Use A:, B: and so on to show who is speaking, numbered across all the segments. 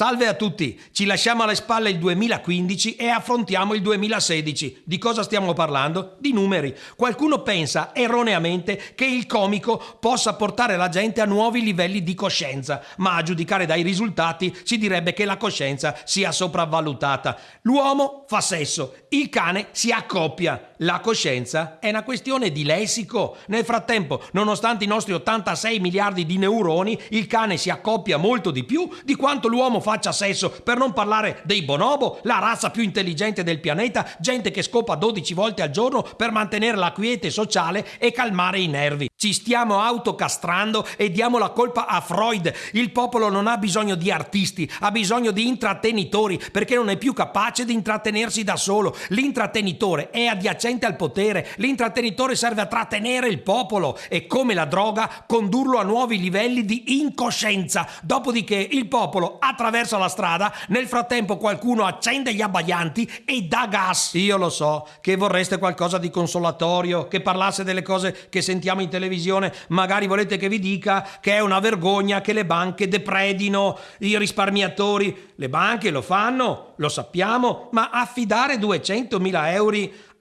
A: Salve a tutti, ci lasciamo alle spalle il 2015 e affrontiamo il 2016. Di cosa stiamo parlando? Di numeri. Qualcuno pensa erroneamente che il comico possa portare la gente a nuovi livelli di coscienza, ma a giudicare dai risultati si direbbe che la coscienza sia sopravvalutata. L'uomo fa sesso, il cane si accoppia. La coscienza è una questione di lessico. Nel frattempo, nonostante i nostri 86 miliardi di neuroni, il cane si accoppia molto di più di quanto l'uomo faccia sesso, per non parlare dei bonobo, la razza più intelligente del pianeta, gente che scopa 12 volte al giorno per mantenere la quiete sociale e calmare i nervi. Ci stiamo autocastrando e diamo la colpa a Freud. Il popolo non ha bisogno di artisti, ha bisogno di intrattenitori perché non è più capace di intrattenersi da solo. L'intrattenitore è adiacente al potere, l'intrattenitore serve a trattenere il popolo e come la droga condurlo a nuovi livelli di incoscienza. Dopodiché il popolo attraversa la strada, nel frattempo qualcuno accende gli abbaianti e dà gas. Io lo so che vorreste qualcosa di consolatorio, che parlasse delle cose che sentiamo in televisione televisione, magari volete che vi dica che è una vergogna che le banche depredino i risparmiatori. Le banche lo fanno, lo sappiamo, ma affidare 200.000 euro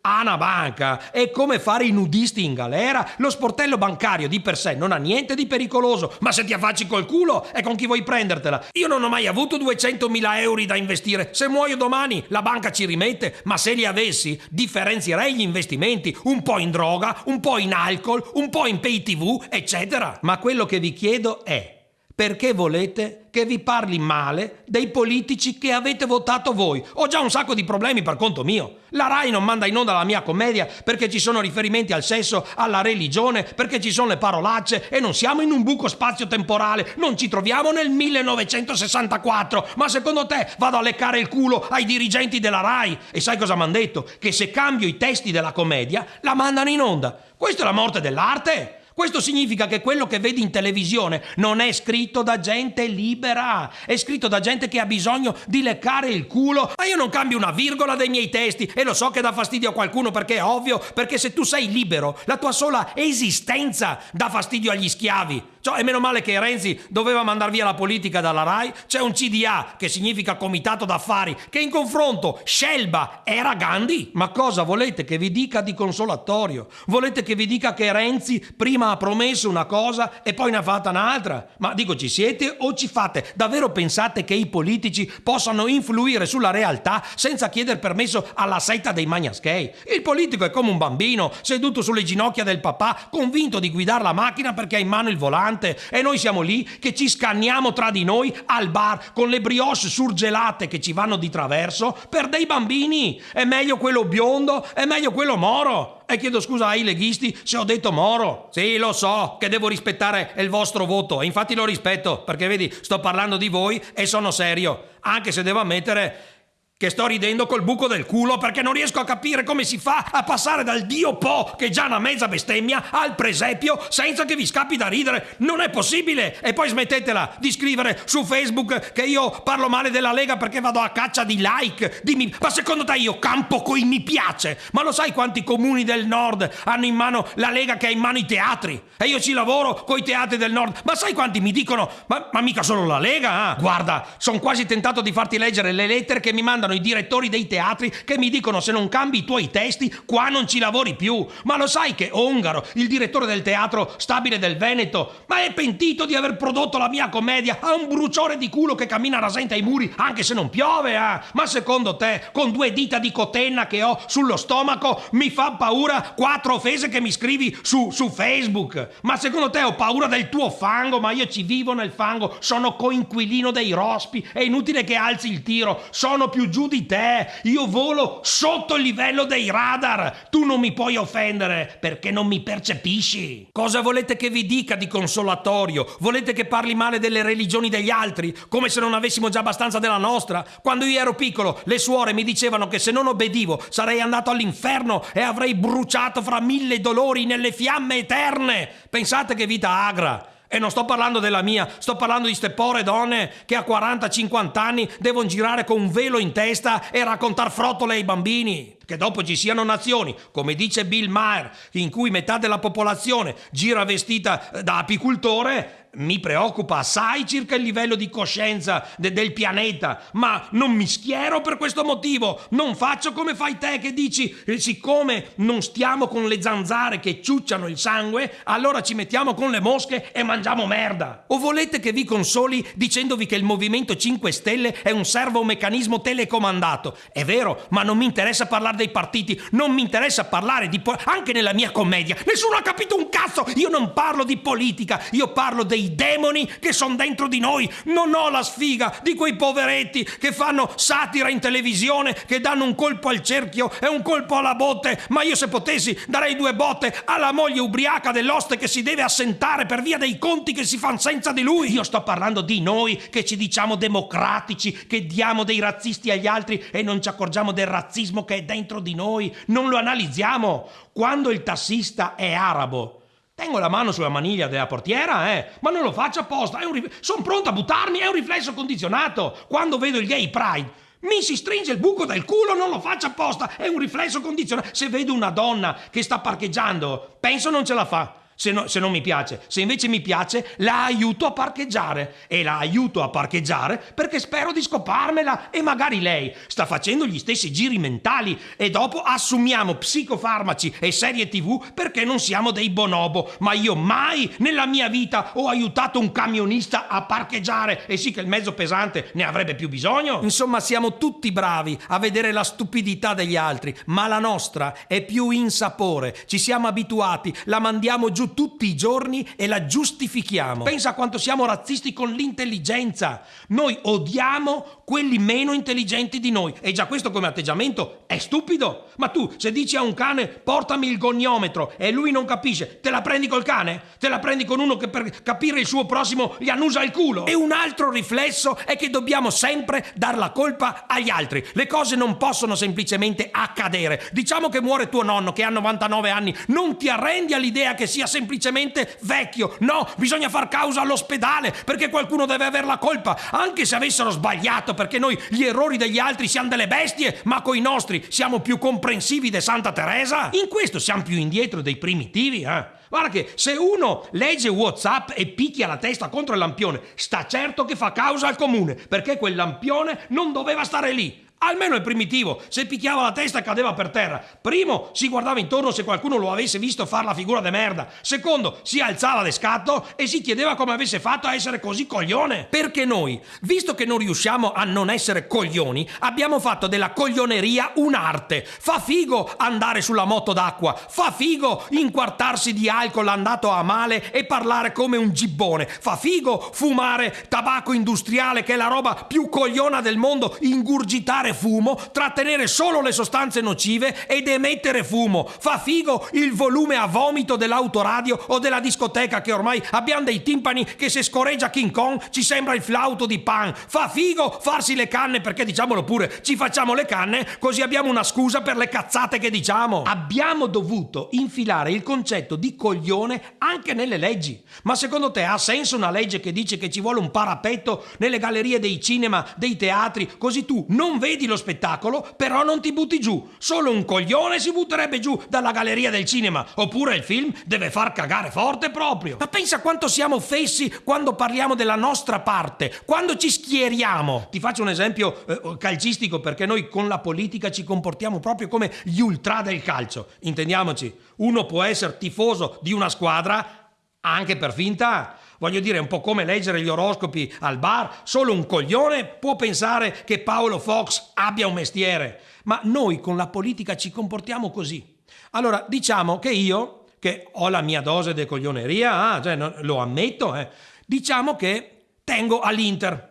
A: a una banca è come fare i nudisti in galera. Lo sportello bancario di per sé non ha niente di pericoloso, ma se ti affacci col culo è con chi vuoi prendertela. Io non ho mai avuto 200.000 euro da investire. Se muoio domani la banca ci rimette, ma se li avessi differenzierei gli investimenti un po' in droga, un po' in alcol, un po' in pay tv, eccetera. Ma quello che vi chiedo è perché volete che vi parli male dei politici che avete votato voi. Ho già un sacco di problemi per conto mio. La RAI non manda in onda la mia commedia perché ci sono riferimenti al sesso, alla religione, perché ci sono le parolacce e non siamo in un buco spazio-temporale, non ci troviamo nel 1964. Ma secondo te vado a leccare il culo ai dirigenti della RAI? E sai cosa mi hanno detto? Che se cambio i testi della commedia la mandano in onda. Questa è la morte dell'arte? Questo significa che quello che vedi in televisione non è scritto da gente libera, è scritto da gente che ha bisogno di leccare il culo. Ma io non cambio una virgola dei miei testi e lo so che dà fastidio a qualcuno perché è ovvio, perché se tu sei libero, la tua sola esistenza dà fastidio agli schiavi. Cioè, è meno male che Renzi doveva mandar via la politica dalla RAI. C'è un CDA, che significa Comitato d'Affari, che in confronto Scelba era Gandhi. Ma cosa volete che vi dica di consolatorio? Volete che vi dica che Renzi prima ha promesso una cosa e poi ne ha fatta un'altra? Ma dico, ci siete o ci fate? Davvero pensate che i politici possano influire sulla realtà senza chiedere permesso alla setta dei magnaschei? Il politico è come un bambino, seduto sulle ginocchia del papà, convinto di guidare la macchina perché ha in mano il volante e noi siamo lì che ci scanniamo tra di noi al bar con le brioche surgelate che ci vanno di traverso per dei bambini. È meglio quello biondo, è meglio quello moro. E chiedo scusa ai leghisti se ho detto moro. Sì, lo so che devo rispettare il vostro voto e infatti lo rispetto perché vedi, sto parlando di voi e sono serio, anche se devo ammettere che sto ridendo col buco del culo perché non riesco a capire come si fa a passare dal Dio Po, che è già una mezza bestemmia, al presepio senza che vi scappi da ridere. Non è possibile! E poi smettetela di scrivere su Facebook che io parlo male della Lega perché vado a caccia di like, di. Ma secondo te io campo coi mi piace? Ma lo sai quanti comuni del nord hanno in mano la Lega che ha in mano i teatri? E io ci lavoro coi teatri del nord. Ma sai quanti mi dicono, ma, ma mica solo la Lega? Eh? Guarda, sono quasi tentato di farti leggere le lettere che mi mandano mandano i direttori dei teatri che mi dicono se non cambi i tuoi testi qua non ci lavori più. Ma lo sai che Ongaro, il direttore del teatro stabile del Veneto, ma è pentito di aver prodotto la mia commedia? Ha un bruciore di culo che cammina rasente ai muri anche se non piove, eh? Ma secondo te, con due dita di cotenna che ho sullo stomaco, mi fa paura quattro offese che mi scrivi su, su Facebook? Ma secondo te ho paura del tuo fango? Ma io ci vivo nel fango, sono coinquilino dei rospi, è inutile che alzi il tiro, sono più giusto giù di te, io volo sotto il livello dei radar, tu non mi puoi offendere perché non mi percepisci. Cosa volete che vi dica di consolatorio? Volete che parli male delle religioni degli altri, come se non avessimo già abbastanza della nostra? Quando io ero piccolo, le suore mi dicevano che se non obbedivo sarei andato all'inferno e avrei bruciato fra mille dolori nelle fiamme eterne. Pensate che vita agra. E non sto parlando della mia, sto parlando di ste povere donne che a 40-50 anni devono girare con un velo in testa e raccontare frottole ai bambini. Che dopo ci siano nazioni, come dice Bill Maher, in cui metà della popolazione gira vestita da apicultore, mi preoccupa assai circa il livello di coscienza de- del pianeta, ma non mi schiero per questo motivo. Non faccio come fai te che dici, eh, siccome non stiamo con le zanzare che ciucciano il sangue, allora ci mettiamo con le mosche e mangiamo merda. O volete che vi consoli dicendovi che il Movimento 5 Stelle è un servomeccanismo telecomandato? È vero, ma non mi interessa parlare dei partiti, non mi interessa parlare di... Anche nella mia commedia. Nessuno ha capito un cazzo! Io non parlo di politica, io parlo dei dei demoni che sono dentro di noi. Non ho la sfiga di quei poveretti che fanno satira in televisione, che danno un colpo al cerchio e un colpo alla botte. Ma io se potessi darei due botte alla moglie ubriaca dell'oste che si deve assentare per via dei conti che si fanno senza di lui. Io sto parlando di noi che ci diciamo democratici, che diamo dei razzisti agli altri e non ci accorgiamo del razzismo che è dentro di noi. Non lo analizziamo. Quando il tassista è arabo, Tengo la mano sulla maniglia della portiera, eh, ma non lo faccio apposta. Rif- Sono pronto a buttarmi, è un riflesso condizionato. Quando vedo il gay pride, mi si stringe il buco del culo, non lo faccio apposta, è un riflesso condizionato. Se vedo una donna che sta parcheggiando, penso non ce la fa se, no, se non mi piace. Se invece mi piace, la aiuto a parcheggiare. E la aiuto a parcheggiare perché spero di scoparmela e magari lei sta facendo gli stessi giri mentali e dopo assumiamo psicofarmaci e serie tv perché non siamo dei bonobo. Ma io mai nella mia vita ho aiutato un camionista a parcheggiare. E sì che il mezzo pesante ne avrebbe più bisogno. Insomma, siamo tutti bravi a vedere la stupidità degli altri, ma la nostra è più insapore. Ci siamo abituati, la mandiamo giù tutti i giorni e la giustifichiamo. Pensa quanto siamo razzisti con l'intelligenza. Noi odiamo quelli meno intelligenti di noi. E già questo come atteggiamento è stupido. Ma tu, se dici a un cane portami il goniometro e lui non capisce, te la prendi col cane? Te la prendi con uno che per capire il suo prossimo gli annusa il culo? E un altro riflesso è che dobbiamo sempre dar la colpa agli altri. Le cose non possono semplicemente accadere. Diciamo che muore tuo nonno che ha 99 anni, non ti arrendi all'idea che sia semplicemente vecchio. No, bisogna far causa all'ospedale perché qualcuno deve avere la colpa, anche se avessero sbagliato, perché noi gli errori degli altri siamo delle bestie, ma coi nostri siamo più comprensivi di Santa Teresa. In questo siamo più indietro dei primitivi, eh? Guarda che se uno legge WhatsApp e picchia la testa contro il lampione, sta certo che fa causa al comune, perché quel lampione non doveva stare lì. Almeno il primitivo, se picchiava la testa cadeva per terra. Primo, si guardava intorno se qualcuno lo avesse visto fare la figura de merda. Secondo, si alzava de scatto e si chiedeva come avesse fatto a essere così coglione. Perché noi, visto che non riusciamo a non essere coglioni, abbiamo fatto della coglioneria un'arte. Fa figo andare sulla moto d'acqua, fa figo inquartarsi di alcol andato a male e parlare come un gibbone, fa figo fumare tabacco industriale che è la roba più cogliona del mondo, ingurgitare fumare fumo, trattenere solo le sostanze nocive ed emettere fumo. Fa figo il volume a vomito dell'autoradio o della discoteca che ormai abbiamo dei timpani che se scorreggia King Kong ci sembra il flauto di Pan. Fa figo farsi le canne perché diciamolo pure, ci facciamo le canne così abbiamo una scusa per le cazzate che diciamo. Abbiamo dovuto infilare il concetto di coglione anche nelle leggi. Ma secondo te ha senso una legge che dice che ci vuole un parapetto nelle gallerie dei cinema, dei teatri, così tu non vedi vedi lo spettacolo, però non ti butti giù. Solo un coglione si butterebbe giù dalla galleria del cinema. Oppure il film deve far cagare forte proprio. Ma pensa quanto siamo fessi quando parliamo della nostra parte, quando ci schieriamo. Ti faccio un esempio eh, calcistico perché noi con la politica ci comportiamo proprio come gli ultra del calcio. Intendiamoci, uno può essere tifoso di una squadra anche per finta. Voglio dire, è un po' come leggere gli oroscopi al bar. Solo un coglione può pensare che Paolo Fox abbia un mestiere. Ma noi con la politica ci comportiamo così. Allora, diciamo che io, che ho la mia dose di coglioneria, ah, cioè, no, lo ammetto, eh, diciamo che tengo all'Inter.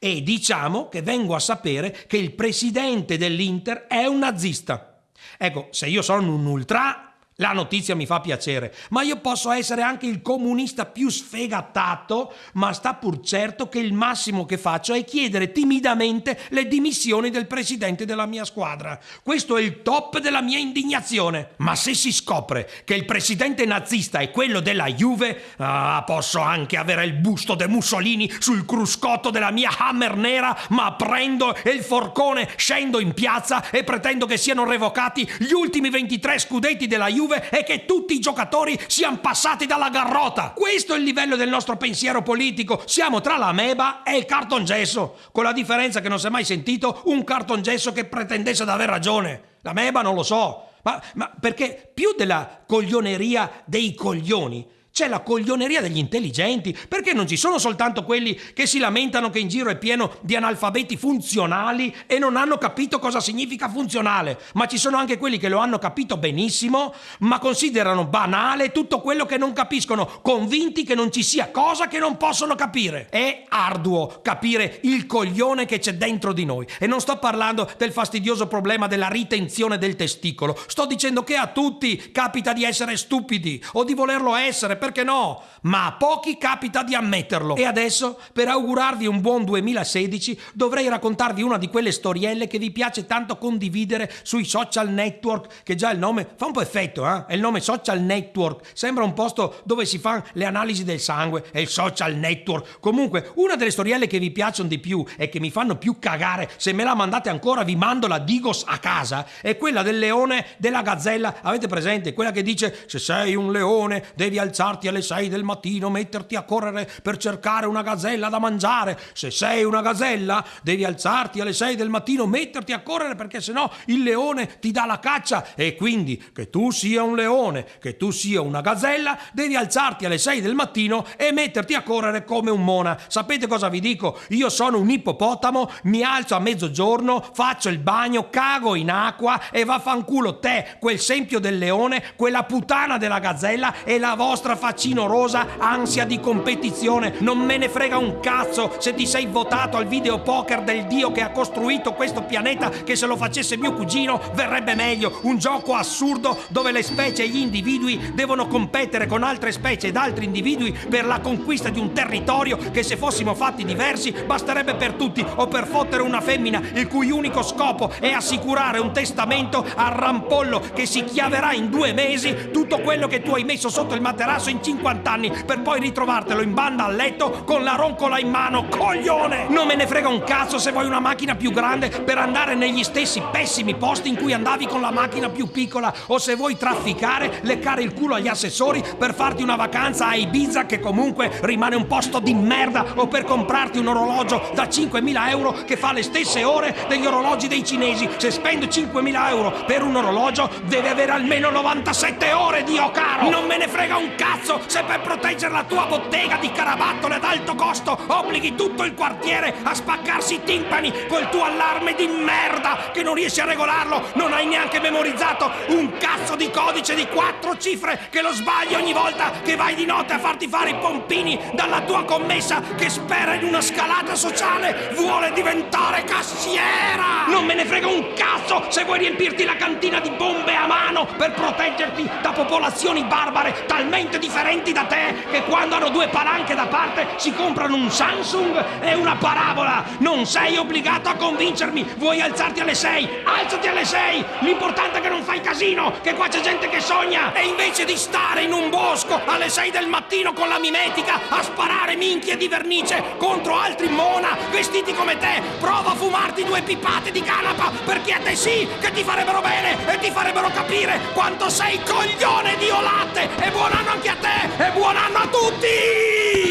A: E diciamo che vengo a sapere che il presidente dell'Inter è un nazista. Ecco, se io sono un ultra, la notizia mi fa piacere, ma io posso essere anche il comunista più sfegatato, ma sta pur certo che il massimo che faccio è chiedere timidamente le dimissioni del presidente della mia squadra. Questo è il top della mia indignazione. Ma se si scopre che il presidente nazista è quello della Juve, ah, posso anche avere il busto de Mussolini sul cruscotto della mia Hammer nera, ma prendo il forcone, scendo in piazza e pretendo che siano revocati gli ultimi 23 scudetti della Juve Juve è che tutti i giocatori siano passati dalla garrota. Questo è il livello del nostro pensiero politico. Siamo tra la meba e il cartongesso, con la differenza che non si è mai sentito un cartongesso che pretendesse ad aver ragione. La meba non lo so, ma, ma perché più della coglioneria dei coglioni c'è la coglioneria degli intelligenti, perché non ci sono soltanto quelli che si lamentano che in giro è pieno di analfabeti funzionali e non hanno capito cosa significa funzionale, ma ci sono anche quelli che lo hanno capito benissimo, ma considerano banale tutto quello che non capiscono, convinti che non ci sia cosa che non possono capire. È arduo capire il coglione che c'è dentro di noi. E non sto parlando del fastidioso problema della ritenzione del testicolo, sto dicendo che a tutti capita di essere stupidi o di volerlo essere perché no? Ma a pochi capita di ammetterlo. E adesso, per augurarvi un buon 2016, dovrei raccontarvi una di quelle storielle che vi piace tanto condividere sui social network, che già il nome fa un po' effetto, eh? È il nome social network. Sembra un posto dove si fanno le analisi del sangue, è il social network. Comunque, una delle storielle che vi piacciono di più e che mi fanno più cagare, se me la mandate ancora vi mando la Digos a casa, è quella del leone della gazzella. Avete presente? Quella che dice se sei un leone devi alzarti alzarti alle 6 del mattino, metterti a correre per cercare una gazella da mangiare. Se sei una gazella, devi alzarti alle 6 del mattino, metterti a correre perché sennò il leone ti dà la caccia e quindi che tu sia un leone, che tu sia una gazella, devi alzarti alle 6 del mattino e metterti a correre come un mona. Sapete cosa vi dico? Io sono un ippopotamo, mi alzo a mezzogiorno, faccio il bagno, cago in acqua e vaffanculo te, quel sempio del leone, quella puttana della gazzella e la vostra faccino rosa, ansia di competizione. Non me ne frega un cazzo se ti sei votato al videopoker del dio che ha costruito questo pianeta, che se lo facesse mio cugino verrebbe meglio. Un gioco assurdo dove le specie e gli individui devono competere con altre specie ed altri individui per la conquista di un territorio che se fossimo fatti diversi basterebbe per tutti o per fottere una femmina il cui unico scopo è assicurare un testamento al rampollo che si chiaverà in due mesi tutto quello che tu hai messo sotto il materasso in 50 anni per poi ritrovartelo in banda a letto con la roncola in mano, coglione! Non me ne frega un cazzo se vuoi una macchina più grande per andare negli stessi pessimi posti in cui andavi con la macchina più piccola o se vuoi trafficare, leccare il culo agli assessori per farti una vacanza a Ibiza che comunque rimane un posto di merda o per comprarti un orologio da 5.000 euro che fa le stesse ore degli orologi dei cinesi. Se spendo 5.000 euro per un orologio deve avere almeno 97 ore, Dio caro! Non me ne frega un cazzo! Cazzo se per proteggere la tua bottega di carabattole ad alto costo obblighi tutto il quartiere a spaccarsi i timpani col tuo allarme di merda che non riesci a regolarlo, non hai neanche memorizzato un cazzo di codice di quattro cifre che lo sbagli ogni volta che vai di notte a farti fare i pompini dalla tua commessa che spera in una scalata sociale, vuole diventare cassiera! Non me ne frega un cazzo se vuoi riempirti la cantina di bombe a mano per proteggerti da popolazioni barbare talmente differenti da te che quando hanno due palanche da parte si comprano un Samsung e una parabola. Non sei obbligato a convincermi. Vuoi alzarti alle 6? Alzati alle 6. L'importante è che non fai casino, che qua c'è gente che sogna. E invece di stare in un bosco alle 6 del mattino con la mimetica a sparare minchie di vernice contro altri mona vestiti come te, prova a fumarti due pipate di canapa perché a te sì che ti farebbero bene e ti farebbero capire quanto sei coglione di olate. E buon anno anche a te e buon anno a tutti!